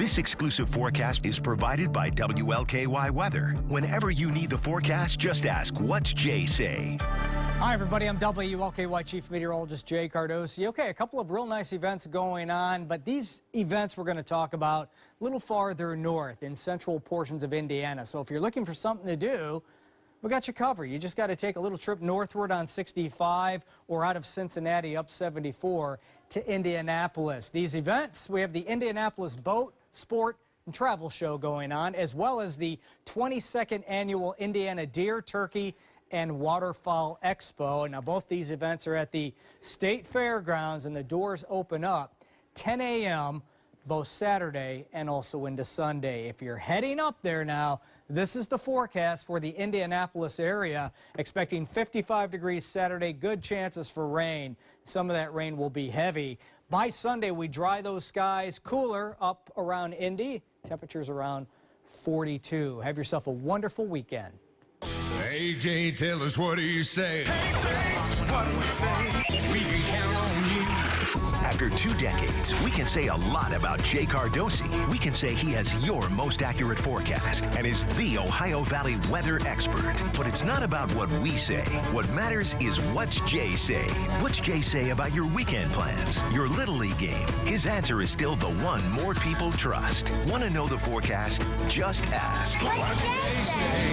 exclusive forecast is provided by WLKY Weather. Whenever you need the forecast, just ask, what's Jay say? Hi, everybody. I'm WLKY Chief Meteorologist Jay Cardosi. Okay, a couple of real nice events going on, but these events we're going to talk about a little farther north in central portions of Indiana. So if you're looking for something to do, we got you covered. You just got to take a little trip northward on 65 or out of Cincinnati up 74 to Indianapolis. These events, we have the Indianapolis Boat, Sport, and Travel Show going on, as well as the 22nd Annual Indiana Deer, Turkey, and Waterfowl Expo. And now, both these events are at the State Fairgrounds, and the doors open up 10 a.m both Saturday and also into Sunday. If you're heading up there now, this is the forecast for the Indianapolis area. Expecting 55 degrees Saturday, good chances for rain. Some of that rain will be heavy. By Sunday, we dry those skies, cooler up around Indy, temperatures around 42. Have yourself a wonderful weekend. Hey, Jay, tell us what do you say? Hey, Jay, what do we say? After two decades, we can say a lot about Jay Cardosi. We can say he has your most accurate forecast and is the Ohio Valley weather expert. But it's not about what we say. What matters is what's Jay say. What's Jay say about your weekend plans, your Little League game? His answer is still the one more people trust. Want to know the forecast? Just ask. What's Jay say?